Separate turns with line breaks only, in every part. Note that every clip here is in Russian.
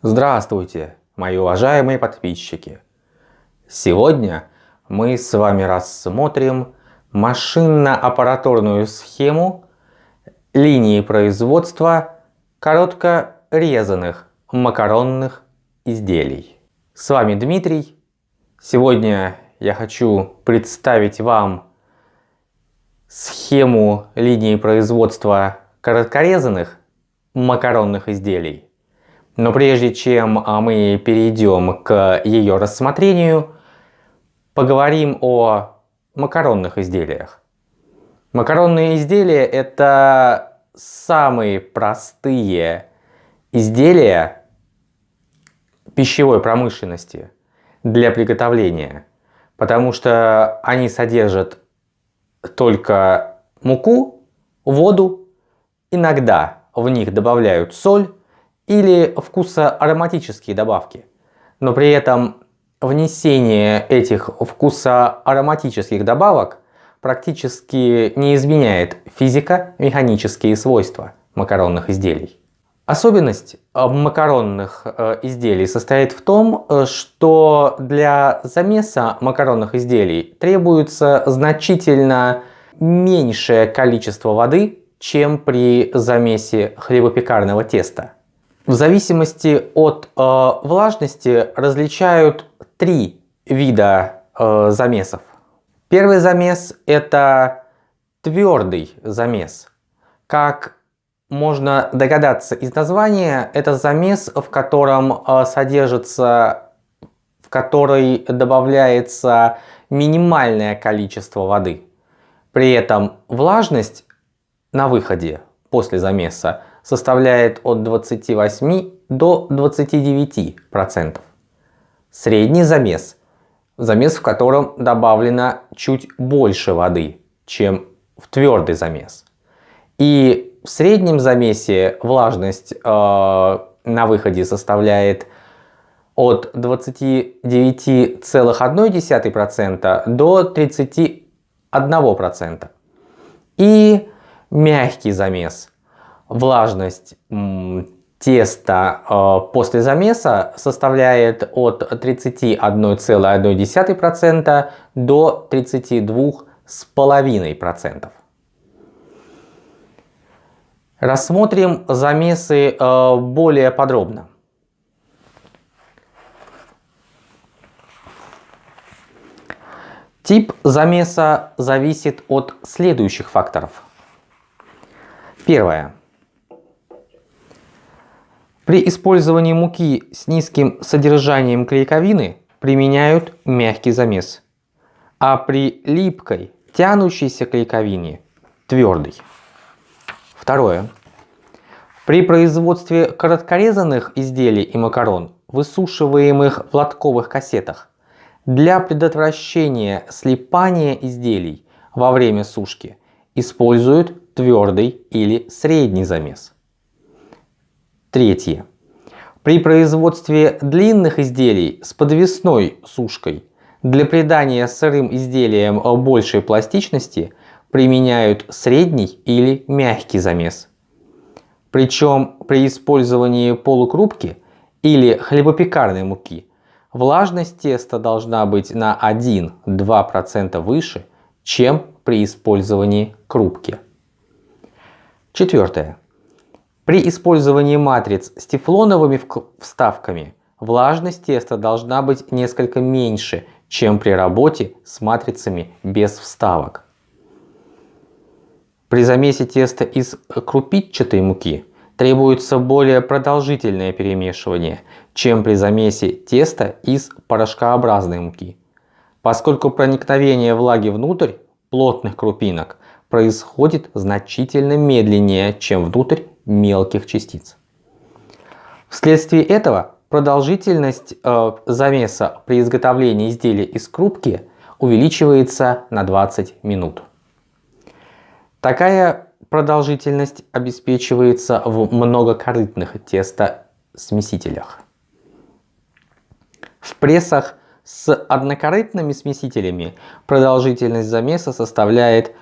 Здравствуйте, мои уважаемые подписчики! Сегодня мы с вами рассмотрим машинно-аппаратурную схему линии производства короткорезанных макаронных изделий. С вами Дмитрий. Сегодня я хочу представить вам схему линии производства короткорезанных макаронных изделий но прежде чем а, мы перейдем к ее рассмотрению, поговорим о макаронных изделиях. Макаронные изделия это самые простые изделия пищевой промышленности для приготовления, потому что они содержат только муку, воду, иногда в них добавляют соль или вкусоароматические добавки. Но при этом внесение этих вкусоароматических добавок практически не изменяет физико-механические свойства макаронных изделий. Особенность э, макаронных э, изделий состоит в том, э, что для замеса макаронных изделий требуется значительно меньшее количество воды, чем при замесе хлебопекарного теста. В зависимости от э, влажности различают три вида э, замесов. Первый замес это твердый замес. Как можно догадаться из названия, это замес, в котором э, содержится, в который добавляется минимальное количество воды. При этом влажность на выходе после замеса составляет от 28 до 29 процентов. Средний замес – замес, в котором добавлено чуть больше воды, чем в твердый замес. И в среднем замесе влажность э, на выходе составляет от 29,1% до 31%. И мягкий замес – влажность теста э, после замеса составляет от 31,1% до 32,5%. Рассмотрим замесы э, более подробно. Тип замеса зависит от следующих факторов. Первое. При использовании муки с низким содержанием клейковины применяют мягкий замес, а при липкой, тянущейся клейковине – твердый. Второе. При производстве короткорезанных изделий и макарон, высушиваемых в лотковых кассетах, для предотвращения слипания изделий во время сушки используют твердый или средний замес. Третье. При производстве длинных изделий с подвесной сушкой для придания сырым изделиям большей пластичности применяют средний или мягкий замес. Причем при использовании полукрупки или хлебопекарной муки влажность теста должна быть на 1-2% выше, чем при использовании крупки. Четвертое. При использовании матриц с тефлоновыми вставками влажность теста должна быть несколько меньше, чем при работе с матрицами без вставок. При замесе теста из крупичатой муки требуется более продолжительное перемешивание, чем при замесе теста из порошкообразной муки, поскольку проникновение влаги внутрь плотных крупинок происходит значительно медленнее, чем внутрь мелких частиц. Вследствие этого продолжительность э, замеса при изготовлении изделия из крупки увеличивается на 20 минут. Такая продолжительность обеспечивается в многокорытных тестосмесителях. В прессах с однокорытными смесителями продолжительность замеса составляет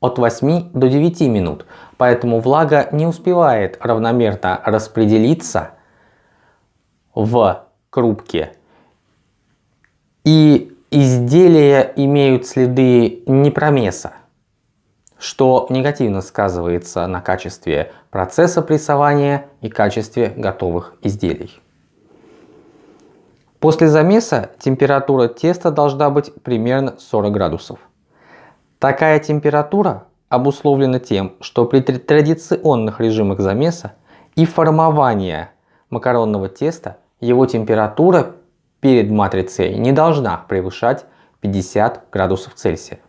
от 8 до 9 минут, поэтому влага не успевает равномерно распределиться в крупке и изделия имеют следы непромеса, что негативно сказывается на качестве процесса прессования и качестве готовых изделий. После замеса температура теста должна быть примерно 40 градусов. Такая температура обусловлена тем, что при традиционных режимах замеса и формования макаронного теста его температура перед матрицей не должна превышать 50 градусов Цельсия.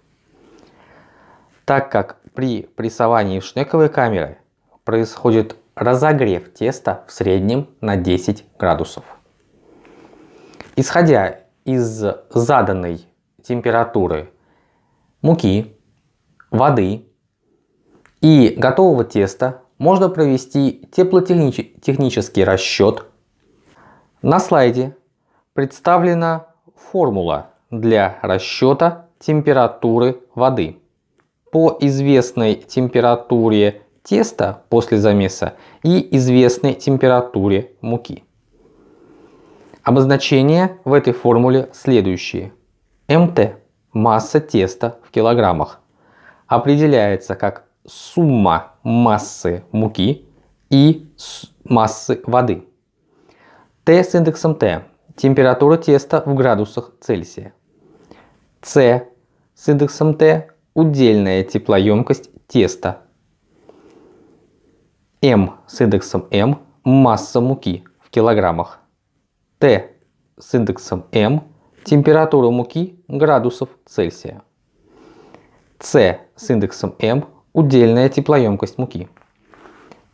Так как при прессовании в шнековой камере происходит разогрев теста в среднем на 10 градусов. Исходя из заданной температуры муки, воды и готового теста можно провести теплотехнический расчет. На слайде представлена формула для расчета температуры воды. По известной температуре теста после замеса и известной температуре муки. Обозначения в этой формуле следующие. МТ – масса теста в килограммах. Определяется как сумма массы муки и массы воды. Т с индексом Т – температура теста в градусах Цельсия. С с индексом Т – удельная теплоемкость теста. М с индексом М – масса муки в килограммах. Т с индексом М, температура муки градусов Цельсия. С с индексом М – удельная теплоемкость муки.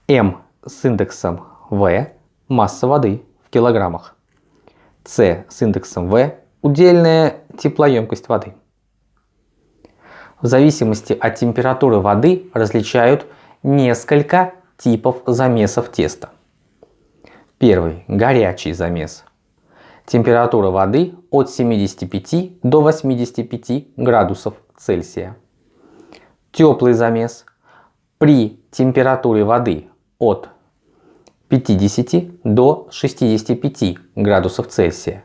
М с индексом В – масса воды в килограммах. С с индексом В – удельная теплоемкость воды. В зависимости от температуры воды различают несколько типов замесов теста. Первый – горячий замес. Температура воды от 75 до 85 градусов Цельсия. Теплый замес при температуре воды от 50 до 65 градусов Цельсия.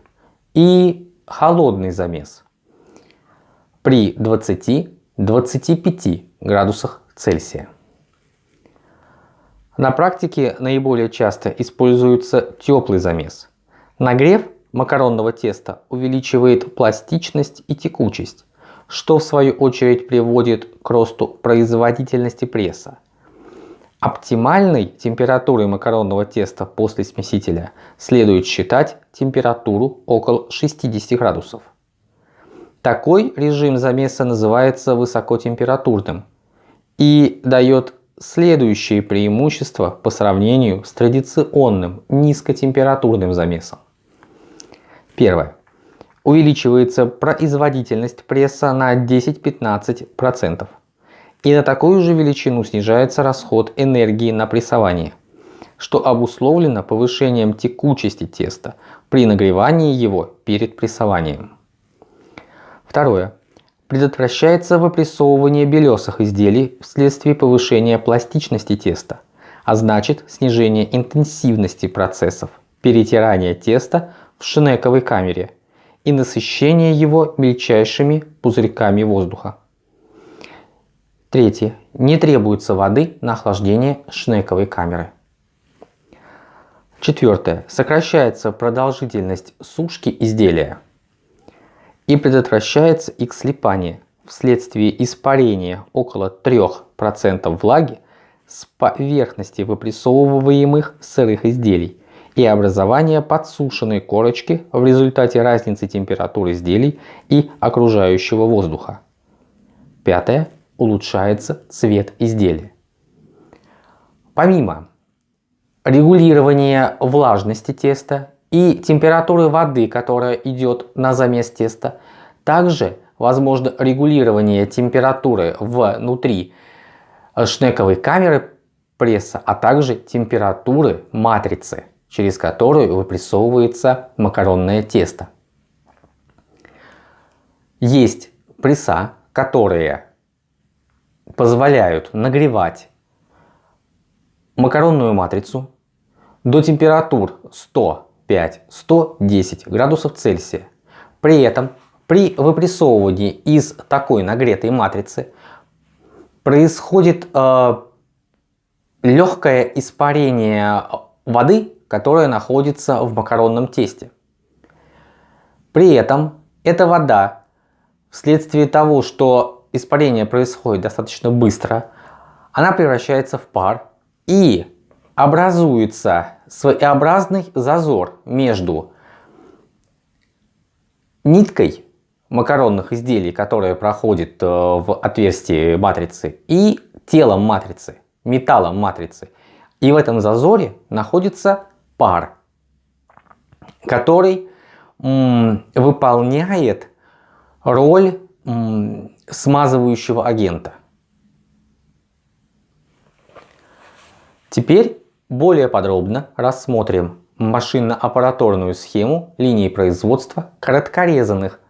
И холодный замес при 20-25 градусах Цельсия. На практике наиболее часто используется теплый замес. Нагрев макаронного теста увеличивает пластичность и текучесть, что в свою очередь приводит к росту производительности пресса. Оптимальной температурой макаронного теста после смесителя следует считать температуру около 60 градусов. Такой режим замеса называется высокотемпературным и дает следующие преимущества по сравнению с традиционным низкотемпературным замесом. Первое. Увеличивается производительность пресса на 10-15%. И на такую же величину снижается расход энергии на прессование, что обусловлено повышением текучести теста при нагревании его перед прессованием. Второе. Предотвращается выпрессовывание белесых изделий вследствие повышения пластичности теста, а значит снижение интенсивности процессов перетирания теста в шнековой камере и насыщение его мельчайшими пузырьками воздуха. Третье. Не требуется воды на охлаждение шнековой камеры. Четвертое. Сокращается продолжительность сушки изделия и предотвращается их слипание вследствие испарения около 3% влаги с поверхности выпрессовываемых сырых изделий и образование подсушенной корочки в результате разницы температуры изделий и окружающего воздуха. Пятое. Улучшается цвет изделия. Помимо регулирования влажности теста и температуры воды, которая идет на замес теста, также возможно регулирование температуры внутри шнековой камеры пресса, а также температуры матрицы через которую выпрессовывается макаронное тесто. Есть пресса, которые позволяют нагревать макаронную матрицу до температур 100-500 105-110 градусов Цельсия. При этом при выпрессовывании из такой нагретой матрицы происходит э, легкое испарение воды, которая находится в макаронном тесте. При этом эта вода вследствие того, что испарение происходит достаточно быстро, она превращается в пар и образуется своеобразный зазор между ниткой макаронных изделий, которая проходит э, в отверстие матрицы, и телом матрицы, металлом матрицы. И в этом зазоре находится пар, который выполняет роль смазывающего агента. Теперь более подробно рассмотрим машинно-аппараторную схему линии производства короткорезанных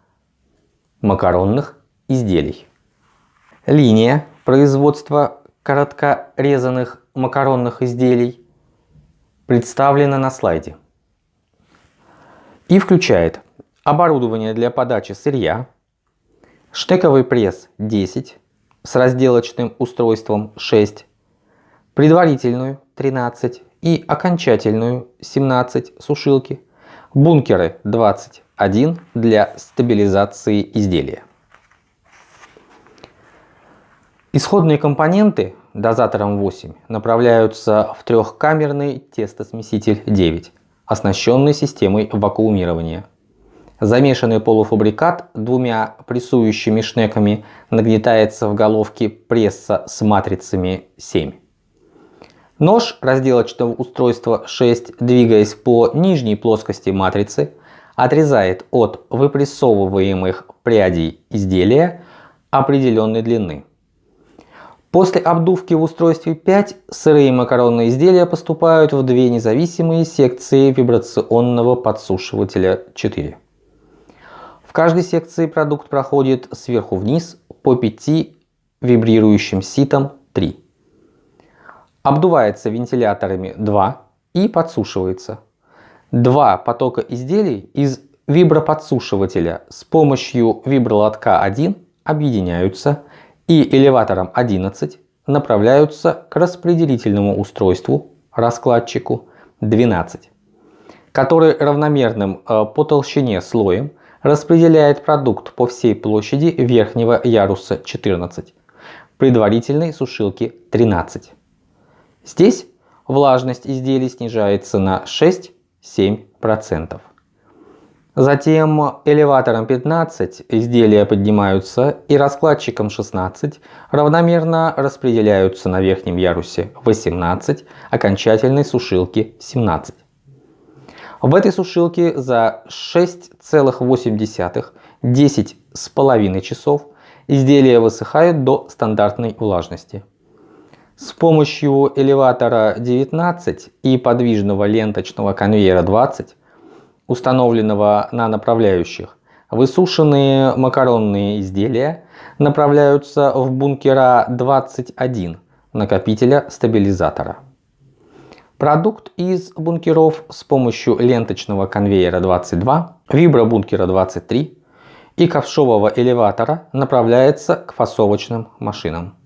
макаронных изделий. Линия производства короткорезанных макаронных изделий представлена на слайде и включает оборудование для подачи сырья, штековый пресс 10 с разделочным устройством 6, предварительную 13 и окончательную 17 сушилки, бункеры 21 для стабилизации изделия. Исходные компоненты дозатором 8 направляются в трехкамерный тестосмеситель 9, оснащенный системой вакуумирования. Замешанный полуфабрикат двумя прессующими шнеками нагнетается в головке пресса с матрицами 7. Нож разделочного устройства 6, двигаясь по нижней плоскости матрицы, отрезает от выпрессовываемых прядей изделия определенной длины. После обдувки в устройстве 5 сырые макаронные изделия поступают в две независимые секции вибрационного подсушивателя 4. В каждой секции продукт проходит сверху вниз по 5 вибрирующим ситам 3 обдувается вентиляторами 2 и подсушивается. Два потока изделий из виброподсушивателя с помощью вибролотка 1 объединяются и элеватором 11 направляются к распределительному устройству, раскладчику 12, который равномерным э, по толщине слоем распределяет продукт по всей площади верхнего яруса 14, предварительной сушилки 13. Здесь влажность изделий снижается на 6-7%. Затем элеватором 15 изделия поднимаются и раскладчиком 16 равномерно распределяются на верхнем ярусе 18, окончательной сушилки 17. В этой сушилке за 6,8 с половиной часов изделия высыхают до стандартной влажности. С помощью элеватора 19 и подвижного ленточного конвейера 20, установленного на направляющих, высушенные макаронные изделия направляются в бункера 21 накопителя стабилизатора. Продукт из бункеров с помощью ленточного конвейера 22, вибробункера 23 и ковшового элеватора направляется к фасовочным машинам.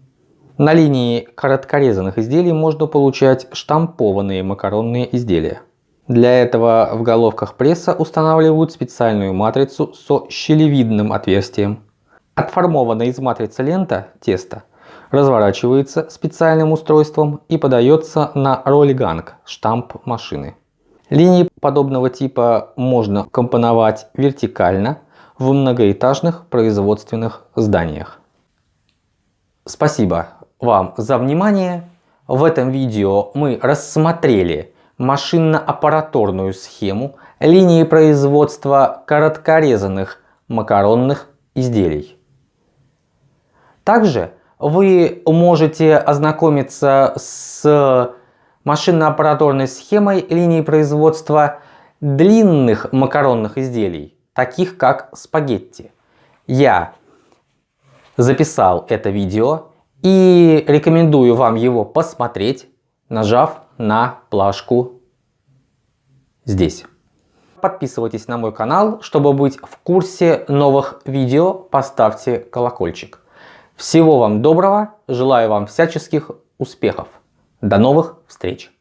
На линии короткорезанных изделий можно получать штампованные макаронные изделия. Для этого в головках пресса устанавливают специальную матрицу со щелевидным отверстием. Отформованная из матрицы лента теста разворачивается специальным устройством и подается на роллиганг штамп машины. Линии подобного типа можно компоновать вертикально в многоэтажных производственных зданиях. Спасибо вам за внимание. В этом видео мы рассмотрели машинно-аппараторную схему линии производства короткорезанных макаронных изделий. Также вы можете ознакомиться с машинно-аппараторной схемой линии производства длинных макаронных изделий, таких как спагетти. Я записал это видео и рекомендую вам его посмотреть, нажав на плашку здесь. Подписывайтесь на мой канал, чтобы быть в курсе новых видео, поставьте колокольчик. Всего вам доброго, желаю вам всяческих успехов. До новых встреч!